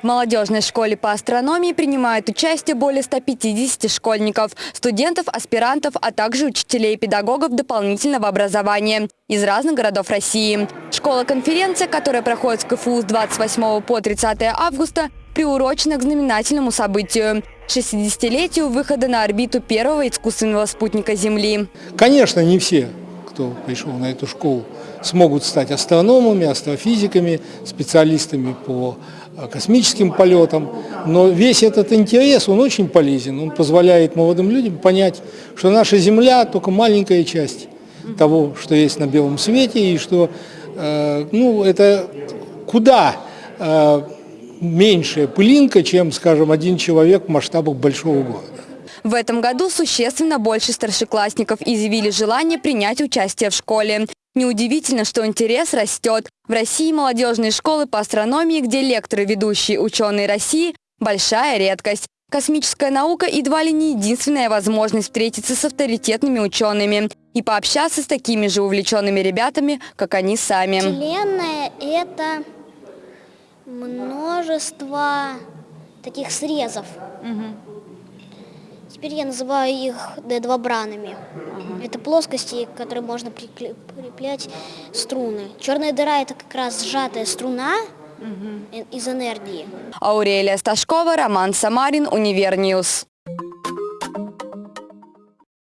В молодежной школе по астрономии принимают участие более 150 школьников, студентов, аспирантов, а также учителей и педагогов дополнительного образования из разных городов России. Школа-конференция, которая проходит в КФУ с 28 по 30 августа, приурочена к знаменательному событию – 60-летию выхода на орбиту первого искусственного спутника Земли. Конечно, не все, кто пришел на эту школу, смогут стать астрономами, астрофизиками, специалистами по э, космическим полетам. Но весь этот интерес, он очень полезен. Он позволяет молодым людям понять, что наша Земля только маленькая часть того, что есть на белом свете, и что э, ну, это куда э, меньшая пылинка, чем, скажем, один человек в масштабах большого города. В этом году существенно больше старшеклассников изъявили желание принять участие в школе. Неудивительно, что интерес растет. В России молодежные школы по астрономии, где лекторы ведущие ученые России – большая редкость. Космическая наука едва ли не единственная возможность встретиться с авторитетными учеными и пообщаться с такими же увлеченными ребятами, как они сами. Вселенная – это множество таких срезов. Теперь я называю их D2-бранами. Это плоскости, к которым можно прикреплять струны. Черная дыра – это как раз сжатая струна из энергии. Аурелия Сташкова, Роман Самарин, Univer News.